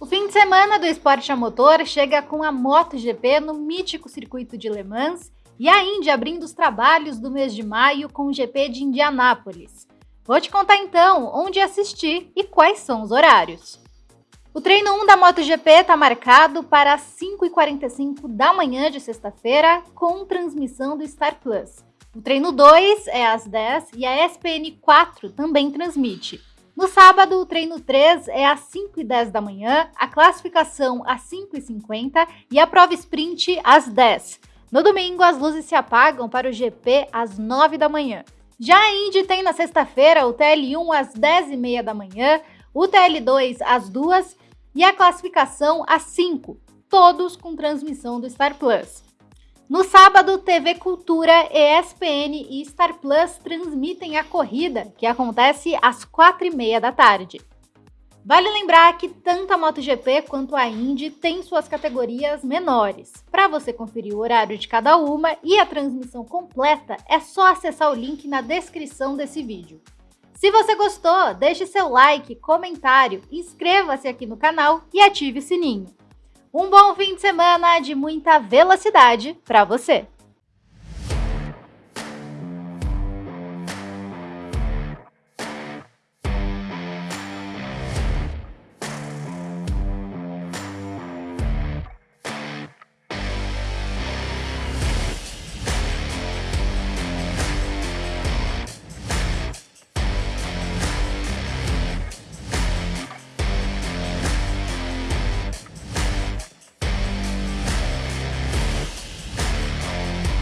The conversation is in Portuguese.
O fim de semana do esporte a motor chega com a MotoGP no mítico circuito de Le Mans e a Indy abrindo os trabalhos do mês de maio com o GP de Indianápolis. Vou te contar então onde assistir e quais são os horários. O treino 1 da MotoGP está marcado para 5h45 da manhã de sexta-feira, com transmissão do Star Plus. O treino 2 é às 10 e a SPN 4 também transmite. No sábado, o treino 3 é às 5 e 10 da manhã, a classificação às 5 e 50 a prova sprint às 10. No domingo, as luzes se apagam para o GP às 9 da manhã. Já a Indy tem na sexta-feira o TL1 às 10 e meia da manhã, o TL2 às 2 e a classificação às 5, todos com transmissão do Star Plus. No sábado, TV Cultura, ESPN e Star Plus transmitem a corrida, que acontece às 4h30 da tarde. Vale lembrar que tanto a MotoGP quanto a Indy têm suas categorias menores. Para você conferir o horário de cada uma e a transmissão completa, é só acessar o link na descrição desse vídeo. Se você gostou, deixe seu like, comentário, inscreva-se aqui no canal e ative o sininho. Um bom fim de semana de muita velocidade para você!